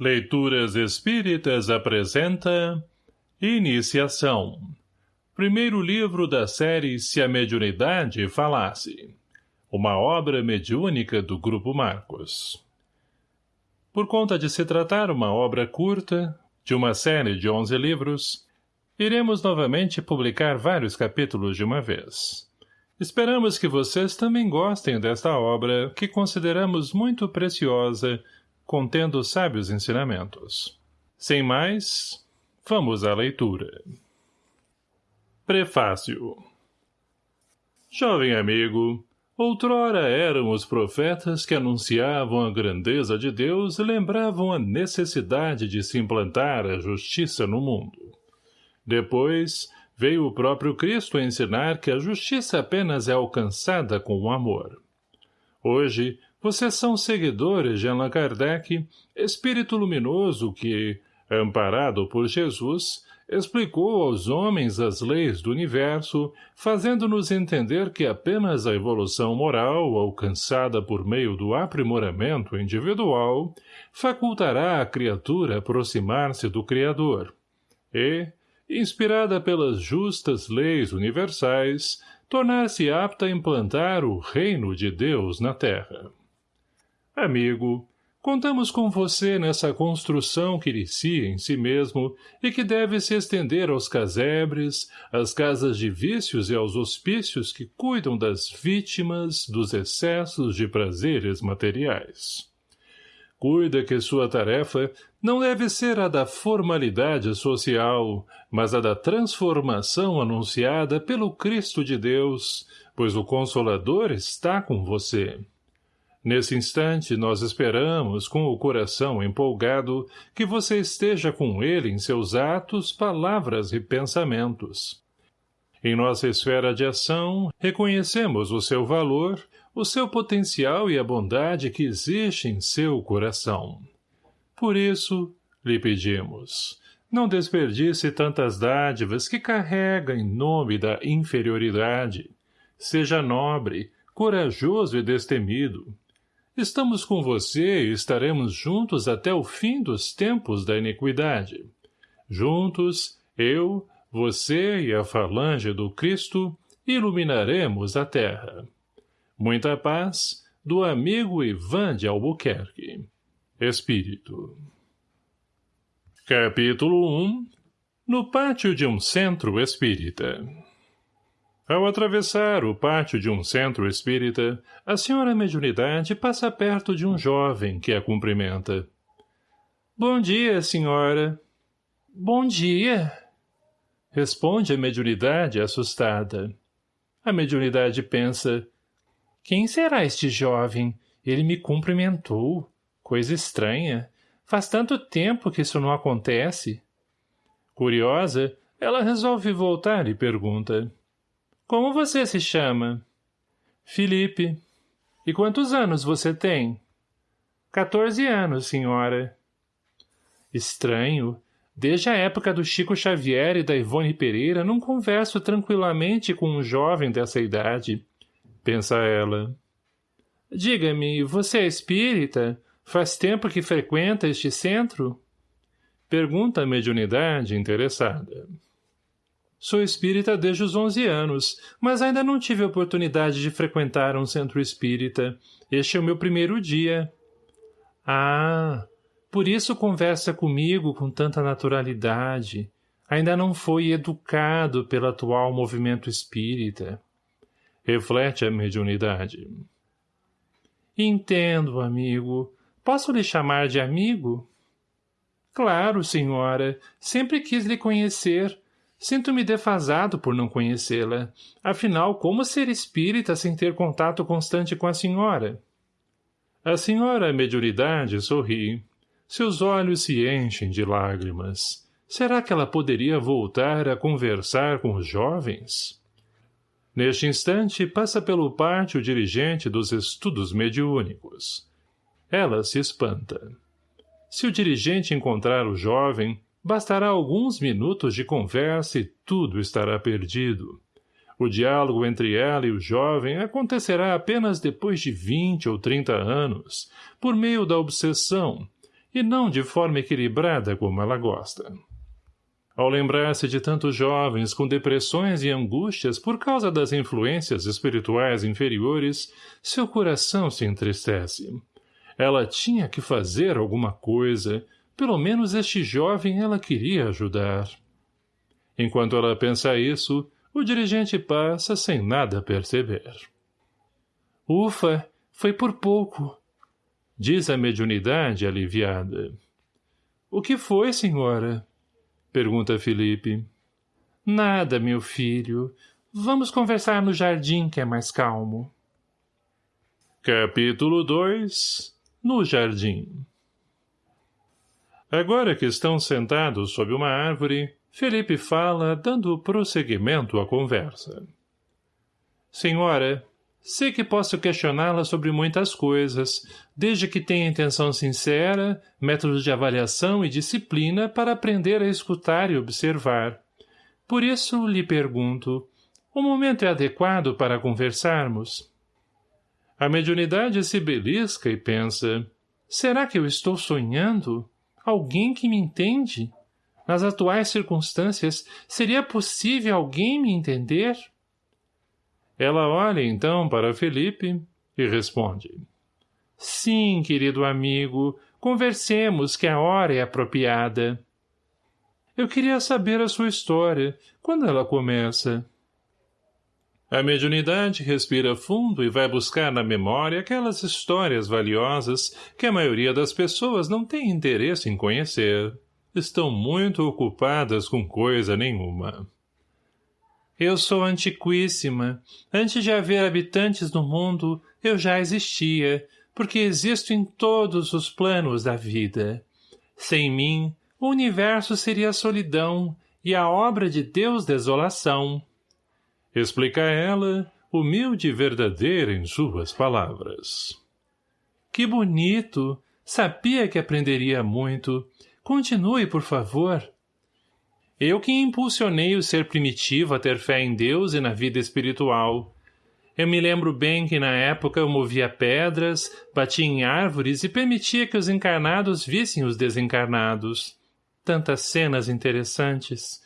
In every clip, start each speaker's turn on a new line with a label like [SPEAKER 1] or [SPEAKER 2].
[SPEAKER 1] Leituras Espíritas apresenta Iniciação. Primeiro livro da série Se a Mediunidade Falasse. Uma obra mediúnica do Grupo Marcos. Por conta de se tratar uma obra curta, de uma série de onze livros, iremos novamente publicar vários capítulos de uma vez. Esperamos que vocês também gostem desta obra, que consideramos muito preciosa contendo sábios ensinamentos. Sem mais, vamos à leitura. Prefácio Jovem amigo, outrora eram os profetas que anunciavam a grandeza de Deus e lembravam a necessidade de se implantar a justiça no mundo. Depois, veio o próprio Cristo ensinar que a justiça apenas é alcançada com o amor. Hoje, vocês são seguidores de Allan Kardec, espírito luminoso que, amparado por Jesus, explicou aos homens as leis do universo, fazendo-nos entender que apenas a evolução moral, alcançada por meio do aprimoramento individual, facultará a criatura aproximar-se do Criador. E, inspirada pelas justas leis universais, tornar-se apta a implantar o reino de Deus na Terra. Amigo, contamos com você nessa construção que inicia em si mesmo e que deve se estender aos casebres, às casas de vícios e aos hospícios que cuidam das vítimas dos excessos de prazeres materiais. Cuida que sua tarefa não deve ser a da formalidade social, mas a da transformação anunciada pelo Cristo de Deus, pois o Consolador está com você. Nesse instante, nós esperamos, com o coração empolgado, que você esteja com ele em seus atos, palavras e pensamentos. Em nossa esfera de ação, reconhecemos o seu valor, o seu potencial e a bondade que existe em seu coração. Por isso, lhe pedimos, não desperdice tantas dádivas que carrega em nome da inferioridade. Seja nobre, corajoso e destemido, Estamos com você e estaremos juntos até o fim dos tempos da iniquidade. Juntos, eu, você e a falange do Cristo iluminaremos a terra. Muita paz do amigo Ivan de Albuquerque. Espírito. Capítulo 1 No pátio de um centro espírita ao atravessar o pátio de um centro espírita, a senhora mediunidade passa perto de um jovem que a cumprimenta. Bom dia, senhora. Bom dia. Responde a mediunidade assustada. A mediunidade pensa, quem será este jovem? Ele me cumprimentou. Coisa estranha. Faz tanto tempo que isso não acontece. Curiosa, ela resolve voltar e pergunta. Como você se chama? Felipe. E quantos anos você tem? Quatorze anos, senhora. Estranho. Desde a época do Chico Xavier e da Ivone Pereira não converso tranquilamente com um jovem dessa idade. Pensa ela. Diga-me, você é espírita? Faz tempo que frequenta este centro? Pergunta a mediunidade interessada. Sou espírita desde os 11 anos, mas ainda não tive oportunidade de frequentar um centro espírita. Este é o meu primeiro dia. Ah, por isso conversa comigo com tanta naturalidade. Ainda não foi educado pelo atual movimento espírita. Reflete a mediunidade. Entendo, amigo. Posso lhe chamar de amigo? Claro, senhora. Sempre quis lhe conhecer. Sinto-me defasado por não conhecê-la. Afinal, como ser espírita sem ter contato constante com a senhora? A senhora Mediunidade sorri. Seus olhos se enchem de lágrimas. Será que ela poderia voltar a conversar com os jovens? Neste instante, passa pelo pátio o dirigente dos estudos mediúnicos. Ela se espanta. Se o dirigente encontrar o jovem, Bastará alguns minutos de conversa e tudo estará perdido. O diálogo entre ela e o jovem acontecerá apenas depois de vinte ou trinta anos, por meio da obsessão, e não de forma equilibrada como ela gosta. Ao lembrar-se de tantos jovens com depressões e angústias por causa das influências espirituais inferiores, seu coração se entristece. Ela tinha que fazer alguma coisa, pelo menos este jovem ela queria ajudar. Enquanto ela pensa isso, o dirigente passa sem nada perceber. Ufa, foi por pouco, diz a mediunidade aliviada. O que foi, senhora? Pergunta Felipe. Nada, meu filho. Vamos conversar no jardim, que é mais calmo. Capítulo 2 No jardim Agora que estão sentados sob uma árvore, Felipe fala, dando prosseguimento à conversa. Senhora, Sei que posso questioná-la sobre muitas coisas, desde que tenha intenção sincera, métodos de avaliação e disciplina para aprender a escutar e observar. Por isso, lhe pergunto, o momento é adequado para conversarmos? A mediunidade se belisca e pensa, será que eu estou sonhando? Alguém que me entende? Nas atuais circunstâncias, seria possível alguém me entender? — ela olha então para Felipe e responde. Sim, querido amigo, conversemos que a hora é apropriada. Eu queria saber a sua história, quando ela começa. A mediunidade respira fundo e vai buscar na memória aquelas histórias valiosas que a maioria das pessoas não tem interesse em conhecer. Estão muito ocupadas com coisa nenhuma. Eu sou antiquíssima. Antes de haver habitantes no mundo, eu já existia, porque existo em todos os planos da vida. Sem mim, o universo seria solidão e a obra de Deus desolação. Explica ela, humilde e verdadeira em suas palavras. Que bonito! Sabia que aprenderia muito. Continue, por favor. Eu que impulsionei o ser primitivo a ter fé em Deus e na vida espiritual. Eu me lembro bem que na época eu movia pedras, batia em árvores e permitia que os encarnados vissem os desencarnados. Tantas cenas interessantes.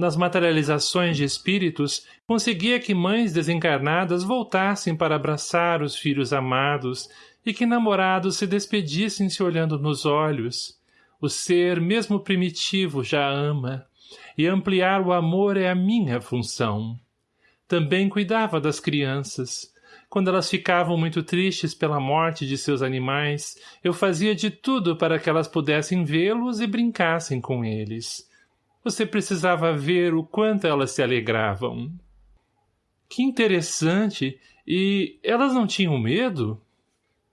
[SPEAKER 1] Nas materializações de espíritos, conseguia que mães desencarnadas voltassem para abraçar os filhos amados e que namorados se despedissem se olhando nos olhos. O ser, mesmo primitivo, já ama e ampliar o amor é a minha função. Também cuidava das crianças. Quando elas ficavam muito tristes pela morte de seus animais, eu fazia de tudo para que elas pudessem vê-los e brincassem com eles. Você precisava ver o quanto elas se alegravam. Que interessante! E elas não tinham medo?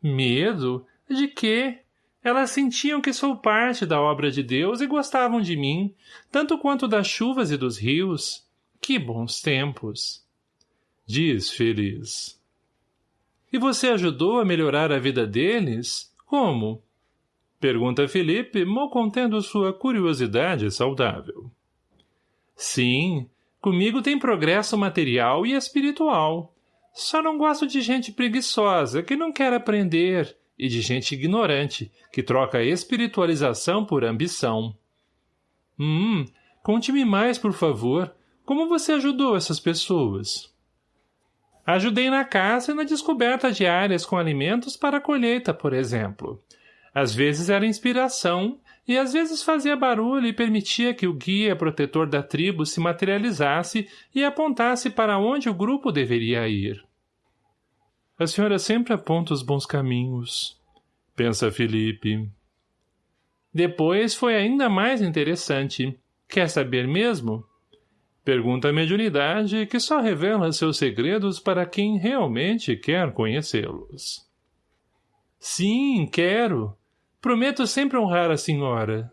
[SPEAKER 1] Medo? De quê? Elas sentiam que sou parte da obra de Deus e gostavam de mim, tanto quanto das chuvas e dos rios. Que bons tempos! Diz feliz. E você ajudou a melhorar a vida deles? Como? Pergunta Felipe, mal contendo sua curiosidade saudável. Sim, comigo tem progresso material e espiritual. Só não gosto de gente preguiçosa, que não quer aprender, e de gente ignorante, que troca espiritualização por ambição. Hum, conte-me mais, por favor. Como você ajudou essas pessoas? Ajudei na caça e na descoberta de áreas com alimentos para a colheita, por exemplo. Às vezes era inspiração, e às vezes fazia barulho e permitia que o guia protetor da tribo se materializasse e apontasse para onde o grupo deveria ir. A senhora sempre aponta os bons caminhos, pensa Felipe. Depois foi ainda mais interessante. Quer saber mesmo? Pergunta a mediunidade que só revela seus segredos para quem realmente quer conhecê-los. Sim, quero. Prometo sempre honrar a senhora.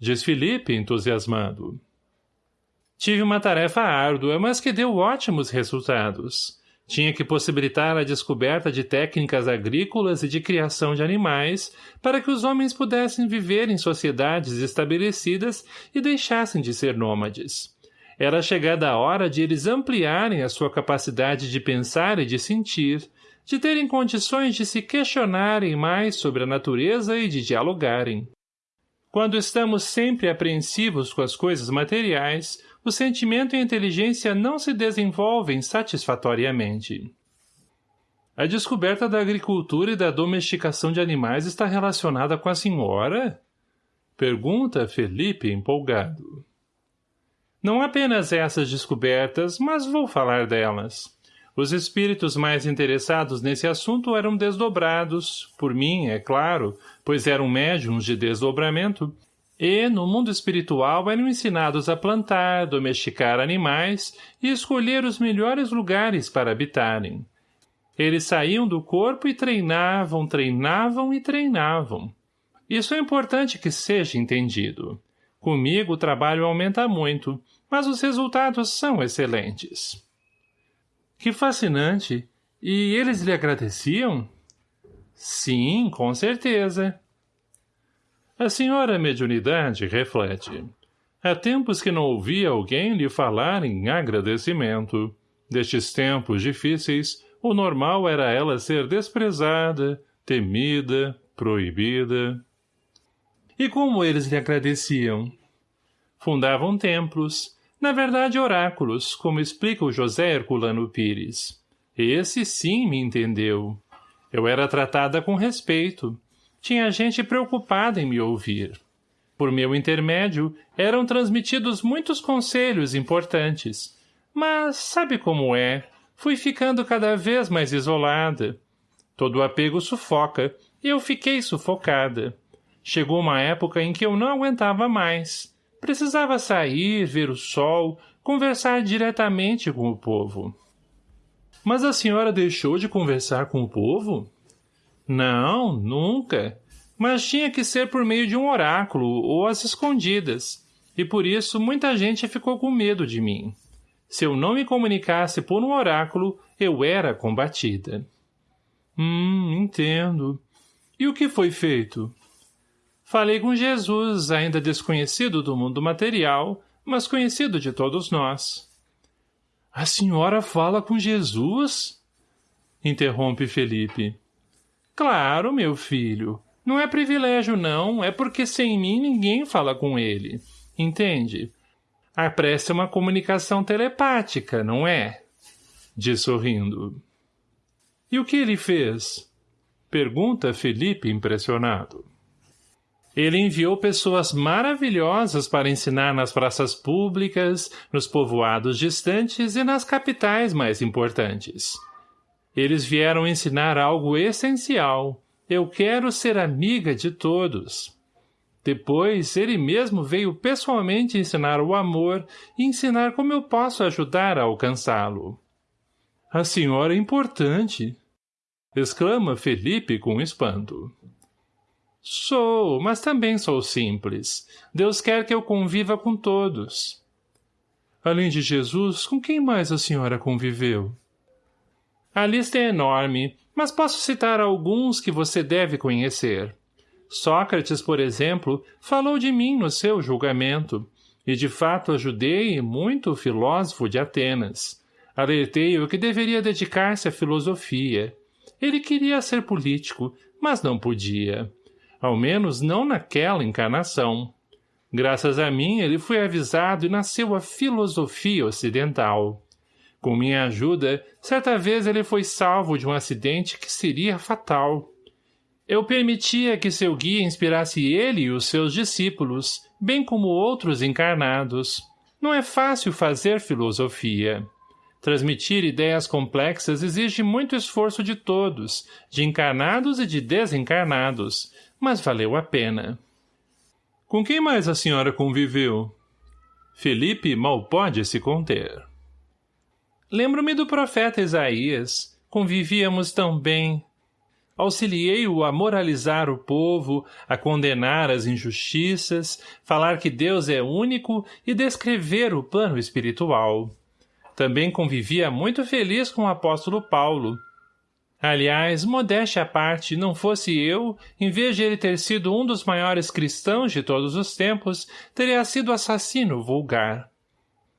[SPEAKER 1] Diz Felipe, entusiasmado. Tive uma tarefa árdua, mas que deu ótimos resultados. Tinha que possibilitar a descoberta de técnicas agrícolas e de criação de animais para que os homens pudessem viver em sociedades estabelecidas e deixassem de ser nômades. Era chegada a hora de eles ampliarem a sua capacidade de pensar e de sentir, de terem condições de se questionarem mais sobre a natureza e de dialogarem. Quando estamos sempre apreensivos com as coisas materiais, o sentimento e a inteligência não se desenvolvem satisfatoriamente. A descoberta da agricultura e da domesticação de animais está relacionada com a senhora? Pergunta Felipe empolgado. Não apenas essas descobertas, mas vou falar delas. Os espíritos mais interessados nesse assunto eram desdobrados, por mim, é claro, pois eram médiums de desdobramento, e, no mundo espiritual, eram ensinados a plantar, domesticar animais e escolher os melhores lugares para habitarem. Eles saíam do corpo e treinavam, treinavam e treinavam. Isso é importante que seja entendido. Comigo o trabalho aumenta muito, mas os resultados são excelentes. Que fascinante! E eles lhe agradeciam? Sim, com certeza. A senhora mediunidade reflete. Há tempos que não ouvia alguém lhe falar em agradecimento. Destes tempos difíceis, o normal era ela ser desprezada, temida, proibida. E como eles lhe agradeciam? Fundavam templos, na verdade oráculos, como explica o José Herculano Pires. Esse sim me entendeu. Eu era tratada com respeito. Tinha gente preocupada em me ouvir. Por meu intermédio, eram transmitidos muitos conselhos importantes. Mas, sabe como é? Fui ficando cada vez mais isolada. Todo apego sufoca, e eu fiquei sufocada. Chegou uma época em que eu não aguentava mais. Precisava sair, ver o sol, conversar diretamente com o povo. Mas a senhora deixou de conversar com o povo? Não, nunca. Mas tinha que ser por meio de um oráculo ou às escondidas, e por isso muita gente ficou com medo de mim. Se eu não me comunicasse por um oráculo, eu era combatida. Hum, entendo. E o que foi feito? Falei com Jesus, ainda desconhecido do mundo material, mas conhecido de todos nós. A senhora fala com Jesus? Interrompe Felipe. Claro, meu filho. Não é privilégio, não. É porque sem mim ninguém fala com ele. Entende? A prece é uma comunicação telepática, não é? Diz sorrindo. E o que ele fez? Pergunta Felipe impressionado. Ele enviou pessoas maravilhosas para ensinar nas praças públicas, nos povoados distantes e nas capitais mais importantes. Eles vieram ensinar algo essencial. Eu quero ser amiga de todos. Depois, ele mesmo veio pessoalmente ensinar o amor e ensinar como eu posso ajudar a alcançá-lo. A senhora é importante, exclama Felipe com espanto. Sou, mas também sou simples. Deus quer que eu conviva com todos. Além de Jesus, com quem mais a senhora conviveu? A lista é enorme, mas posso citar alguns que você deve conhecer. Sócrates, por exemplo, falou de mim no seu julgamento, e de fato ajudei muito o filósofo de Atenas. Alertei-o que deveria dedicar-se à filosofia. Ele queria ser político, mas não podia. Ao menos não naquela encarnação. Graças a mim, ele foi avisado e nasceu a filosofia ocidental. Com minha ajuda, certa vez ele foi salvo de um acidente que seria fatal. Eu permitia que seu guia inspirasse ele e os seus discípulos, bem como outros encarnados. Não é fácil fazer filosofia. Transmitir ideias complexas exige muito esforço de todos, de encarnados e de desencarnados, mas valeu a pena. Com quem mais a senhora conviveu? Felipe mal pode se conter. Lembro-me do profeta Isaías. Convivíamos tão bem. Auxiliei-o a moralizar o povo, a condenar as injustiças, falar que Deus é único e descrever o plano espiritual. Também convivia muito feliz com o apóstolo Paulo, Aliás, modéstia à parte, não fosse eu, em vez de ele ter sido um dos maiores cristãos de todos os tempos, teria sido assassino vulgar.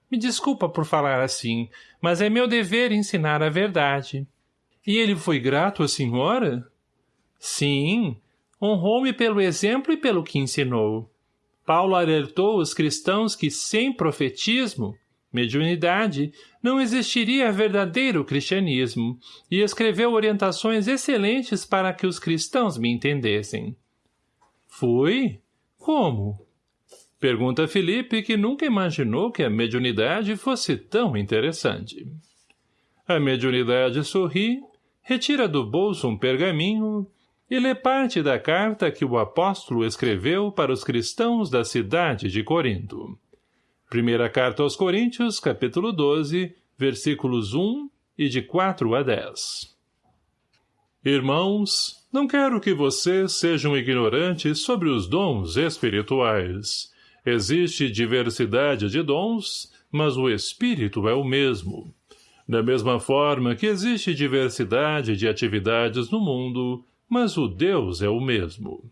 [SPEAKER 1] Me desculpa por falar assim, mas é meu dever ensinar a verdade. E ele foi grato à senhora? Sim, honrou-me pelo exemplo e pelo que ensinou. Paulo alertou os cristãos que sem profetismo, mediunidade, não existiria verdadeiro cristianismo, e escreveu orientações excelentes para que os cristãos me entendessem. Fui? Como? Pergunta Felipe, que nunca imaginou que a mediunidade fosse tão interessante. A mediunidade sorri, retira do bolso um pergaminho e lê parte da carta que o apóstolo escreveu para os cristãos da cidade de Corinto. Primeira carta aos Coríntios, capítulo 12, versículos 1 e de 4 a 10. Irmãos, não quero que vocês sejam ignorantes sobre os dons espirituais. Existe diversidade de dons, mas o espírito é o mesmo. Da mesma forma que existe diversidade de atividades no mundo, mas o Deus é o mesmo.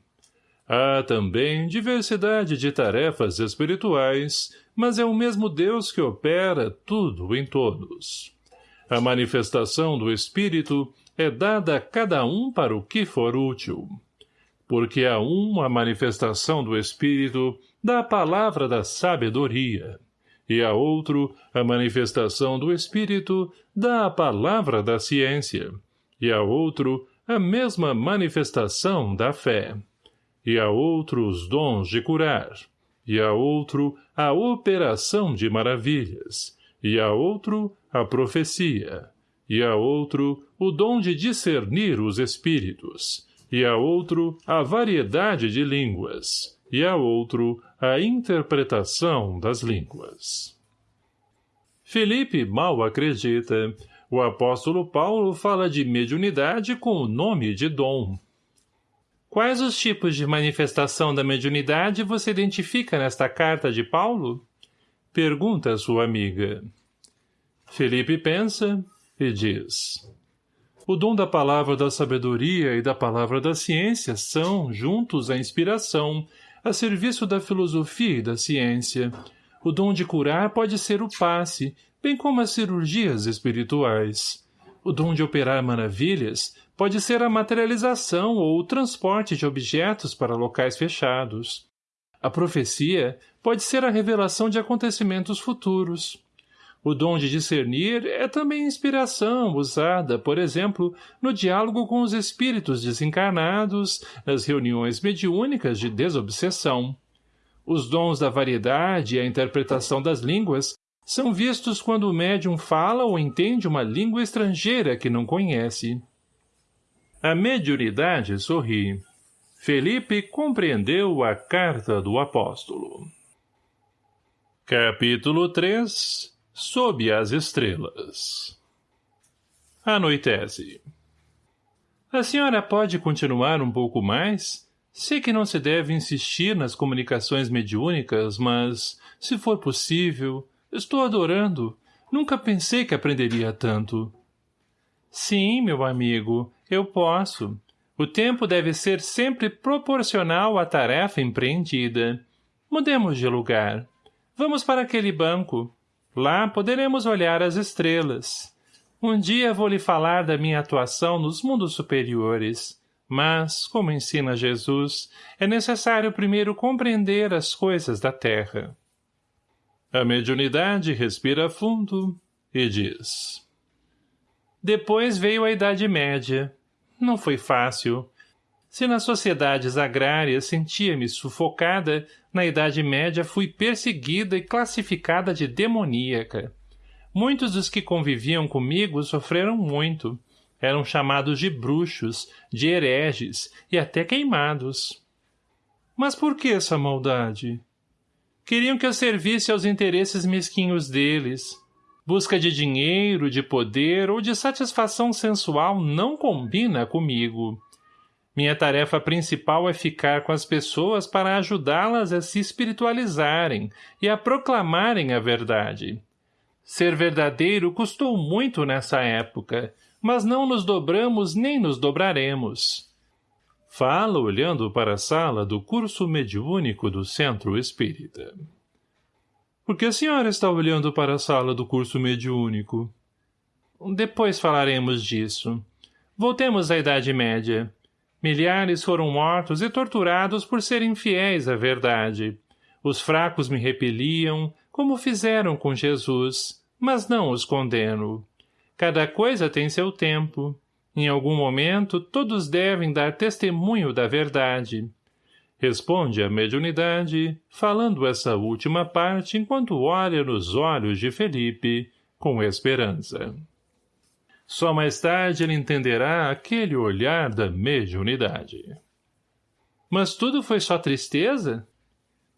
[SPEAKER 1] Há também diversidade de tarefas espirituais, mas é o mesmo Deus que opera tudo em todos. A manifestação do Espírito é dada a cada um para o que for útil. Porque a um a manifestação do Espírito dá a palavra da sabedoria, e a outro a manifestação do Espírito dá a palavra da ciência, e a outro a mesma manifestação da fé, e a outro os dons de curar, e a outro a operação de maravilhas, e a outro a profecia, e a outro o dom de discernir os espíritos, e a outro a variedade de línguas, e a outro a interpretação das línguas. Felipe mal acredita, o apóstolo Paulo fala de mediunidade com o nome de dom. Quais os tipos de manifestação da mediunidade você identifica nesta carta de Paulo? Pergunta sua amiga. Felipe pensa e diz. O dom da palavra da sabedoria e da palavra da ciência são, juntos, a inspiração, a serviço da filosofia e da ciência. O dom de curar pode ser o passe, bem como as cirurgias espirituais. O dom de operar maravilhas pode ser a materialização ou o transporte de objetos para locais fechados. A profecia pode ser a revelação de acontecimentos futuros. O dom de discernir é também inspiração usada, por exemplo, no diálogo com os espíritos desencarnados, nas reuniões mediúnicas de desobsessão. Os dons da variedade e a interpretação das línguas são vistos quando o médium fala ou entende uma língua estrangeira que não conhece. A mediunidade sorri. Felipe compreendeu a carta do apóstolo. Capítulo 3 Sob as estrelas Anoitece. A senhora pode continuar um pouco mais? Sei que não se deve insistir nas comunicações mediúnicas, mas, se for possível, Estou adorando. Nunca pensei que aprenderia tanto. Sim, meu amigo, eu posso. O tempo deve ser sempre proporcional à tarefa empreendida. Mudemos de lugar. Vamos para aquele banco. Lá poderemos olhar as estrelas. Um dia vou lhe falar da minha atuação nos mundos superiores. Mas, como ensina Jesus, é necessário primeiro compreender as coisas da terra. A mediunidade respira fundo e diz. Depois veio a Idade Média. Não foi fácil. Se nas sociedades agrárias sentia-me sufocada, na Idade Média fui perseguida e classificada de demoníaca. Muitos dos que conviviam comigo sofreram muito. Eram chamados de bruxos, de hereges e até queimados. Mas por que essa maldade? Queriam que eu servisse aos interesses mesquinhos deles. Busca de dinheiro, de poder ou de satisfação sensual não combina comigo. Minha tarefa principal é ficar com as pessoas para ajudá-las a se espiritualizarem e a proclamarem a verdade. Ser verdadeiro custou muito nessa época, mas não nos dobramos nem nos dobraremos. Fala olhando para a sala do curso mediúnico do Centro Espírita. Por que a senhora está olhando para a sala do curso mediúnico? Depois falaremos disso. Voltemos à Idade Média. Milhares foram mortos e torturados por serem fiéis à verdade. Os fracos me repeliam, como fizeram com Jesus, mas não os condeno. Cada coisa tem seu tempo. Em algum momento, todos devem dar testemunho da verdade. Responde a mediunidade, falando essa última parte enquanto olha nos olhos de Felipe, com esperança. Só mais tarde ele entenderá aquele olhar da mediunidade. Mas tudo foi só tristeza?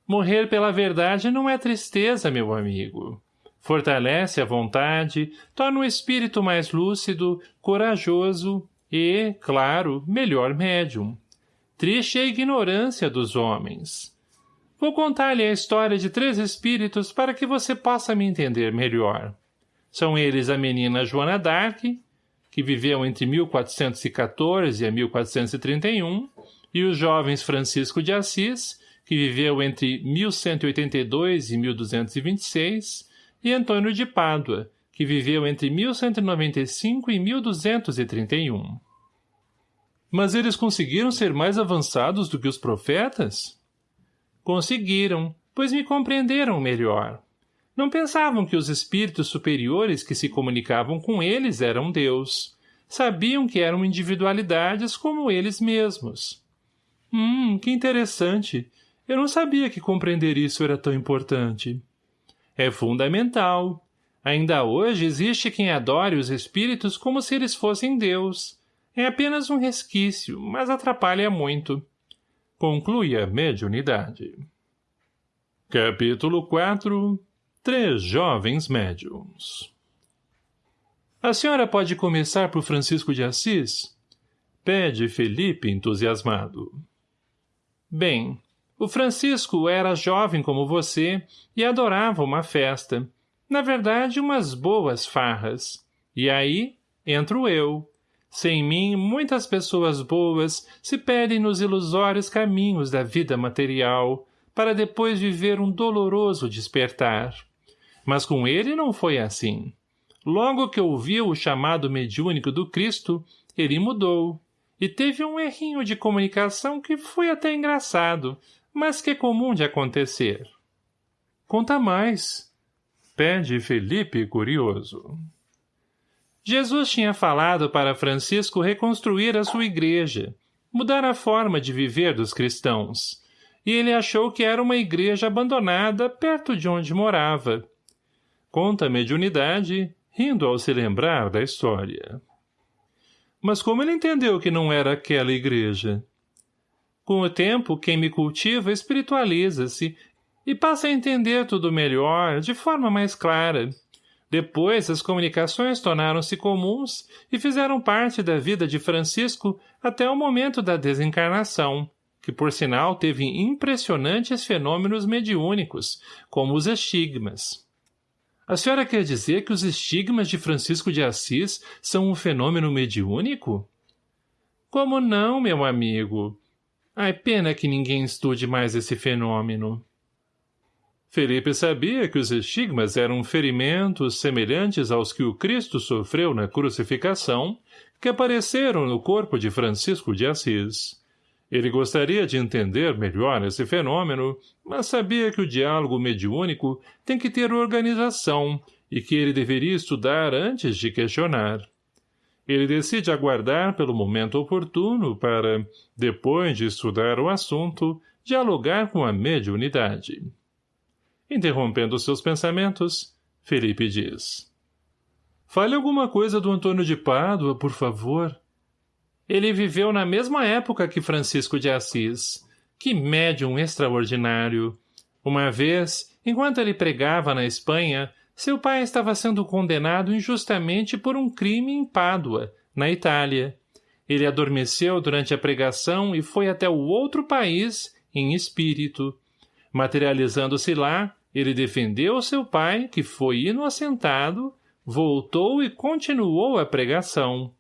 [SPEAKER 1] Morrer pela verdade não é tristeza, meu amigo. Fortalece a vontade, torna o espírito mais lúcido, corajoso e, claro, melhor médium. Triste é a ignorância dos homens. Vou contar-lhe a história de três espíritos para que você possa me entender melhor. São eles a menina Joana d'Arc, que viveu entre 1414 e 1431, e os jovens Francisco de Assis, que viveu entre 1182 e 1226, e Antônio de Pádua, que viveu entre 1195 e 1231. Mas eles conseguiram ser mais avançados do que os profetas? Conseguiram, pois me compreenderam melhor. Não pensavam que os espíritos superiores que se comunicavam com eles eram Deus. Sabiam que eram individualidades como eles mesmos. Hum, que interessante. Eu não sabia que compreender isso era tão importante. É fundamental. Ainda hoje existe quem adore os espíritos como se eles fossem Deus. É apenas um resquício, mas atrapalha muito. Conclui a mediunidade. Capítulo 4 Três jovens médiums. A senhora pode começar por Francisco de Assis? Pede Felipe entusiasmado. Bem, o Francisco era jovem como você e adorava uma festa. Na verdade, umas boas farras. E aí, entro eu. Sem mim, muitas pessoas boas se perdem nos ilusórios caminhos da vida material, para depois viver um doloroso despertar. Mas com ele não foi assim. Logo que ouviu o chamado mediúnico do Cristo, ele mudou. E teve um errinho de comunicação que foi até engraçado, mas que é comum de acontecer. Conta mais. Pede Felipe curioso. Jesus tinha falado para Francisco reconstruir a sua igreja, mudar a forma de viver dos cristãos, e ele achou que era uma igreja abandonada perto de onde morava, Conta a mediunidade, rindo ao se lembrar da história. Mas como ele entendeu que não era aquela igreja? Com o tempo, quem me cultiva espiritualiza-se e passa a entender tudo melhor, de forma mais clara. Depois, as comunicações tornaram-se comuns e fizeram parte da vida de Francisco até o momento da desencarnação, que por sinal teve impressionantes fenômenos mediúnicos, como os estigmas. A senhora quer dizer que os estigmas de Francisco de Assis são um fenômeno mediúnico? Como não, meu amigo? Ai, pena que ninguém estude mais esse fenômeno. Felipe sabia que os estigmas eram ferimentos semelhantes aos que o Cristo sofreu na crucificação, que apareceram no corpo de Francisco de Assis. Ele gostaria de entender melhor esse fenômeno, mas sabia que o diálogo mediúnico tem que ter organização e que ele deveria estudar antes de questionar. Ele decide aguardar pelo momento oportuno para, depois de estudar o assunto, dialogar com a mediunidade. Interrompendo seus pensamentos, Felipe diz. Fale alguma coisa do Antônio de Pádua, por favor. Ele viveu na mesma época que Francisco de Assis. Que médium extraordinário! Uma vez, enquanto ele pregava na Espanha, seu pai estava sendo condenado injustamente por um crime em Pádua, na Itália. Ele adormeceu durante a pregação e foi até o outro país, em espírito. Materializando-se lá, ele defendeu seu pai, que foi inocentado, voltou e continuou a pregação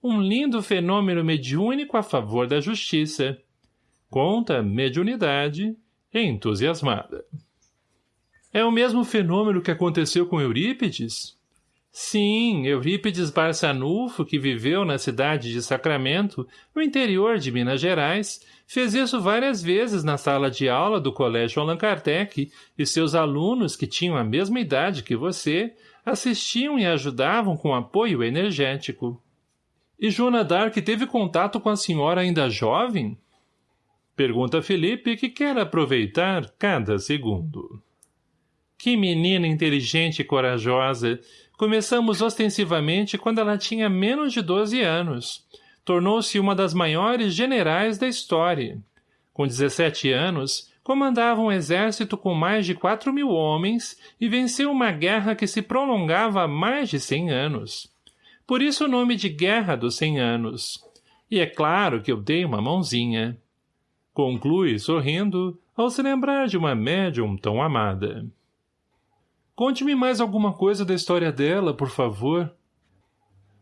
[SPEAKER 1] um lindo fenômeno mediúnico a favor da justiça. Conta mediunidade entusiasmada. É o mesmo fenômeno que aconteceu com Eurípides? Sim, Eurípides Barçanufo, que viveu na cidade de Sacramento, no interior de Minas Gerais, fez isso várias vezes na sala de aula do Colégio Allan Kardec, e seus alunos, que tinham a mesma idade que você, assistiam e ajudavam com apoio energético. E Joana Dark teve contato com a senhora ainda jovem? Pergunta Felipe, que quer aproveitar cada segundo. Que menina inteligente e corajosa! Começamos ostensivamente quando ela tinha menos de 12 anos. Tornou-se uma das maiores generais da história. Com 17 anos, comandava um exército com mais de 4 mil homens e venceu uma guerra que se prolongava há mais de 100 anos. Por isso o nome de Guerra dos Cem Anos. E é claro que eu dei uma mãozinha. Conclui, sorrindo, ao se lembrar de uma médium tão amada. Conte-me mais alguma coisa da história dela, por favor.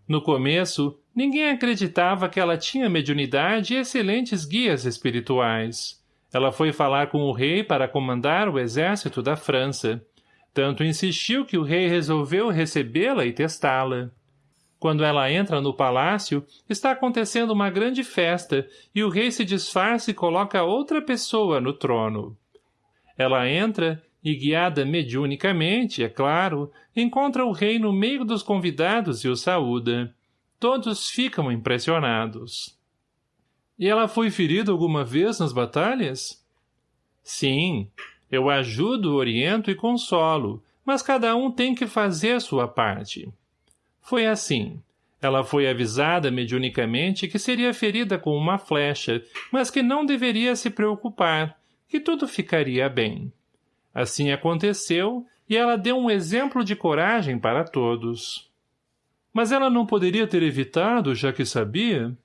[SPEAKER 1] No começo, ninguém acreditava que ela tinha mediunidade e excelentes guias espirituais. Ela foi falar com o rei para comandar o exército da França. Tanto insistiu que o rei resolveu recebê-la e testá-la. Quando ela entra no palácio, está acontecendo uma grande festa e o rei se disfarça e coloca outra pessoa no trono. Ela entra e guiada mediunicamente, é claro, encontra o rei no meio dos convidados e o saúda. Todos ficam impressionados. E ela foi ferida alguma vez nas batalhas? Sim, eu ajudo, oriento e consolo, mas cada um tem que fazer sua parte. Foi assim. Ela foi avisada mediunicamente que seria ferida com uma flecha, mas que não deveria se preocupar, que tudo ficaria bem. Assim aconteceu, e ela deu um exemplo de coragem para todos. Mas ela não poderia ter evitado, já que sabia?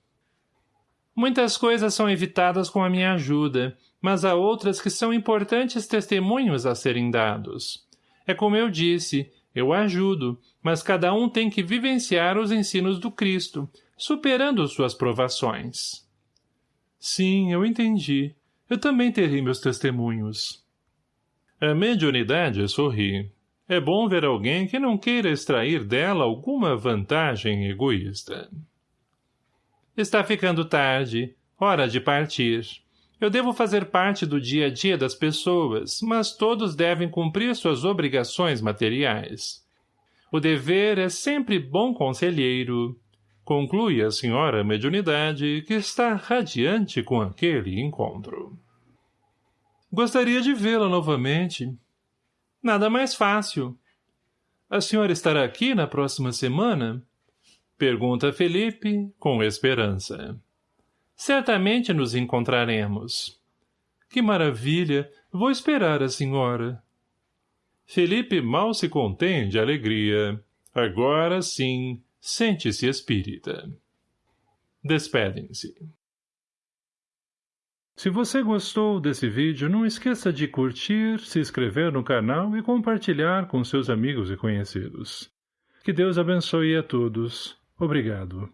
[SPEAKER 1] Muitas coisas são evitadas com a minha ajuda, mas há outras que são importantes testemunhos a serem dados. É como eu disse, eu ajudo, mas cada um tem que vivenciar os ensinos do Cristo, superando suas provações. Sim, eu entendi. Eu também terei meus testemunhos. A mediunidade sorri. É bom ver alguém que não queira extrair dela alguma vantagem egoísta. Está ficando tarde. Hora de partir. Eu devo fazer parte do dia a dia das pessoas, mas todos devem cumprir suas obrigações materiais. O dever é sempre bom conselheiro. Conclui a senhora mediunidade que está radiante com aquele encontro. Gostaria de vê-la novamente. Nada mais fácil. A senhora estará aqui na próxima semana? Pergunta Felipe, com esperança. Certamente nos encontraremos. Que maravilha! Vou esperar a senhora. Felipe mal se contém de alegria. Agora sim, sente-se espírita. Despedem-se. Se você gostou desse vídeo, não esqueça de curtir, se inscrever no canal e compartilhar com seus amigos e conhecidos. Que Deus abençoe a todos. Obrigado.